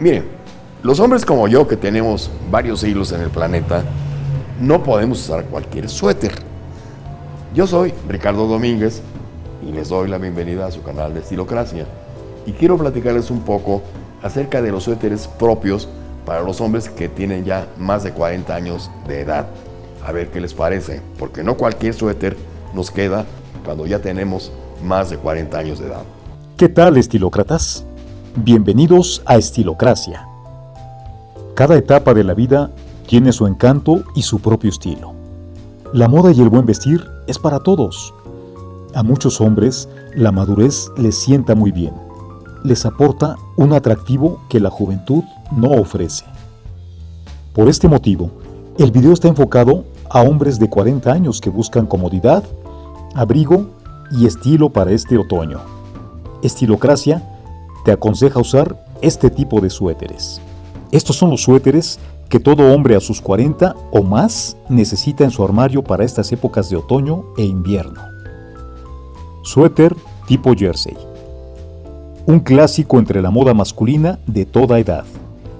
Miren, los hombres como yo que tenemos varios siglos en el planeta, no podemos usar cualquier suéter. Yo soy Ricardo Domínguez y les doy la bienvenida a su canal de Estilocracia. Y quiero platicarles un poco acerca de los suéteres propios para los hombres que tienen ya más de 40 años de edad. A ver qué les parece, porque no cualquier suéter nos queda cuando ya tenemos más de 40 años de edad. ¿Qué tal, estilócratas? Bienvenidos a Estilocracia. Cada etapa de la vida tiene su encanto y su propio estilo. La moda y el buen vestir es para todos. A muchos hombres la madurez les sienta muy bien. Les aporta un atractivo que la juventud no ofrece. Por este motivo, el video está enfocado a hombres de 40 años que buscan comodidad, abrigo y estilo para este otoño. Estilocracia te aconseja usar este tipo de suéteres. Estos son los suéteres que todo hombre a sus 40 o más necesita en su armario para estas épocas de otoño e invierno. Suéter tipo jersey. Un clásico entre la moda masculina de toda edad.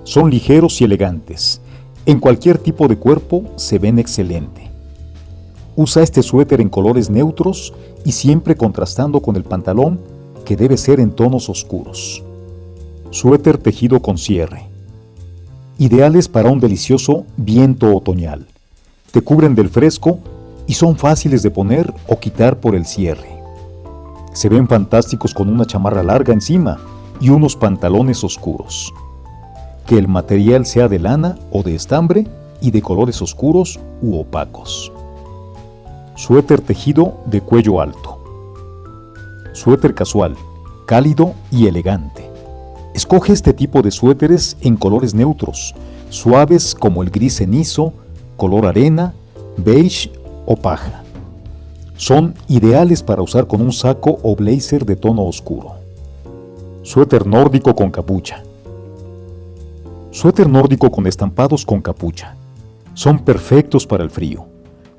Son ligeros y elegantes. En cualquier tipo de cuerpo se ven excelente. Usa este suéter en colores neutros y siempre contrastando con el pantalón que debe ser en tonos oscuros. Suéter tejido con cierre ideales para un delicioso viento otoñal. Te cubren del fresco y son fáciles de poner o quitar por el cierre. Se ven fantásticos con una chamarra larga encima y unos pantalones oscuros. Que el material sea de lana o de estambre y de colores oscuros u opacos. Suéter tejido de cuello alto. Suéter casual, cálido y elegante. Escoge este tipo de suéteres en colores neutros, suaves como el gris cenizo, color arena, beige o paja. Son ideales para usar con un saco o blazer de tono oscuro. Suéter nórdico con capucha. Suéter nórdico con estampados con capucha. Son perfectos para el frío.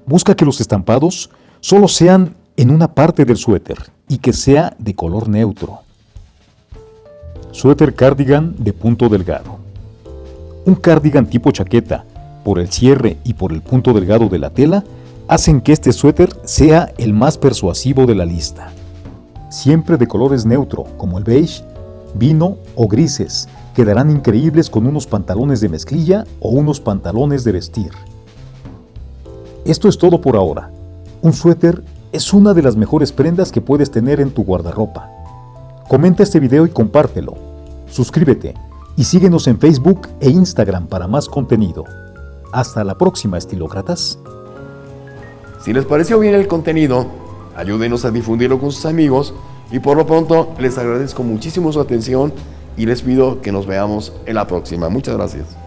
Busca que los estampados solo sean en una parte del suéter y que sea de color neutro. Suéter cardigan de punto delgado. Un cardigan tipo chaqueta, por el cierre y por el punto delgado de la tela, hacen que este suéter sea el más persuasivo de la lista. Siempre de colores neutro, como el beige, vino o grises, quedarán increíbles con unos pantalones de mezclilla o unos pantalones de vestir. Esto es todo por ahora. Un suéter es una de las mejores prendas que puedes tener en tu guardarropa. Comenta este video y compártelo. Suscríbete y síguenos en Facebook e Instagram para más contenido. Hasta la próxima, estilócratas. Si les pareció bien el contenido, ayúdenos a difundirlo con sus amigos y por lo pronto les agradezco muchísimo su atención y les pido que nos veamos en la próxima. Muchas gracias.